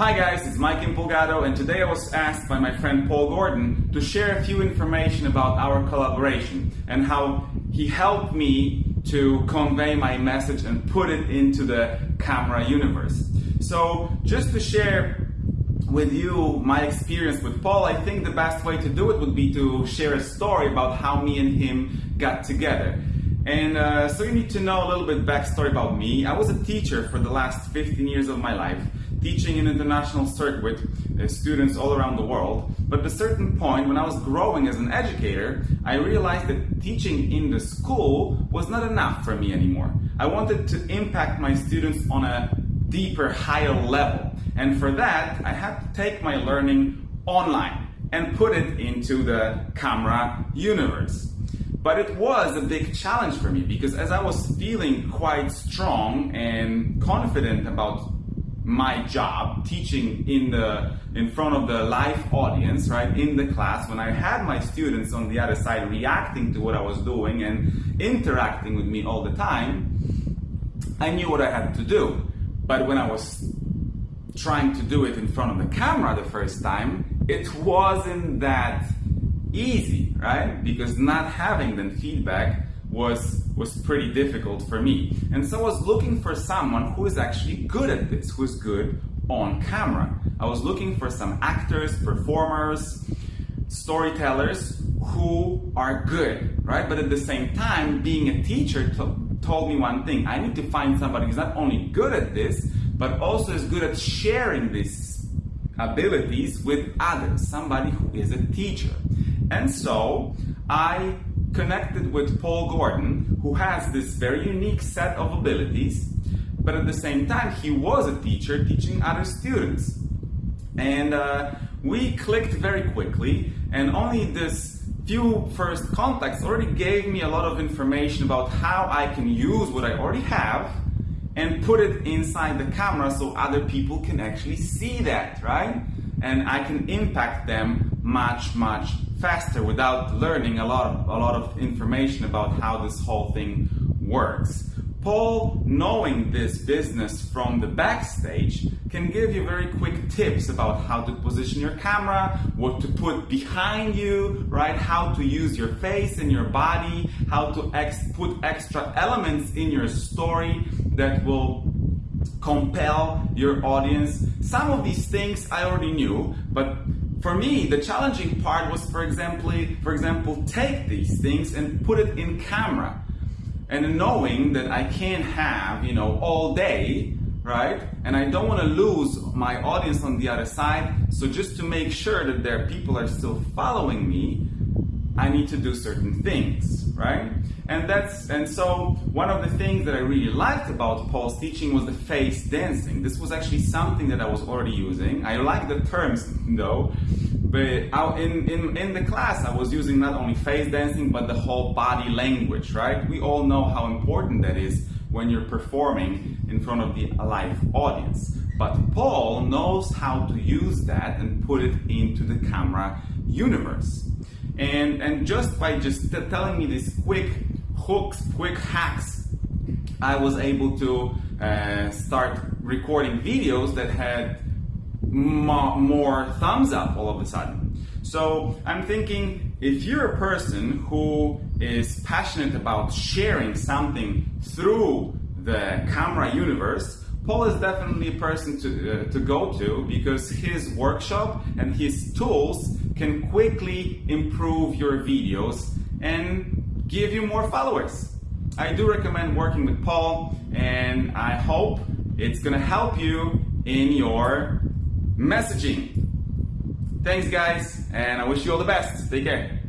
Hi guys, it's Mike Impulgato and today I was asked by my friend Paul Gordon to share a few information about our collaboration and how he helped me to convey my message and put it into the camera universe. So just to share with you my experience with Paul, I think the best way to do it would be to share a story about how me and him got together. And uh, so you need to know a little bit backstory about me. I was a teacher for the last 15 years of my life teaching in international circuit uh, students all around the world. But at a certain point, when I was growing as an educator, I realized that teaching in the school was not enough for me anymore. I wanted to impact my students on a deeper, higher level. And for that, I had to take my learning online and put it into the camera universe. But it was a big challenge for me because as I was feeling quite strong and confident about my job teaching in the in front of the live audience right in the class when i had my students on the other side reacting to what i was doing and interacting with me all the time i knew what i had to do. But when i was trying to do it in front of the camera the first time it wasn't that easy right because not having the feedback was was pretty difficult for me. And so I was looking for someone who is actually good at this, who is good on camera. I was looking for some actors, performers, storytellers who are good, right? But at the same time, being a teacher told me one thing. I need to find somebody who's not only good at this, but also is good at sharing these abilities with others, somebody who is a teacher. And so I connected with Paul Gordon, who has this very unique set of abilities, but at the same time, he was a teacher teaching other students. And uh, we clicked very quickly, and only this few first contacts already gave me a lot of information about how I can use what I already have and put it inside the camera so other people can actually see that, right? And I can impact them much, much faster without learning a lot of, a lot of information about how this whole thing works. Paul, knowing this business from the backstage, can give you very quick tips about how to position your camera, what to put behind you, right? How to use your face and your body, how to ex put extra elements in your story that will compel your audience. Some of these things I already knew, but for me, the challenging part was, for example, for example, take these things and put it in camera. And knowing that I can't have, you know, all day, right? And I don't want to lose my audience on the other side. So just to make sure that their people are still following me, I need to do certain things, right? And that's and so one of the things that I really liked about Paul's teaching was the face dancing. This was actually something that I was already using. I like the terms though, but in, in, in the class I was using not only face dancing but the whole body language, right? We all know how important that is when you're performing in front of the live audience. But Paul knows how to use that and put it into the camera universe. And, and just by just telling me this quick hooks, quick hacks, I was able to uh, start recording videos that had more thumbs up all of a sudden. So I'm thinking if you're a person who is passionate about sharing something through the camera universe, Paul is definitely a person to, uh, to go to because his workshop and his tools can quickly improve your videos and give you more followers. I do recommend working with Paul and I hope it's gonna help you in your messaging. Thanks guys and I wish you all the best. Take care.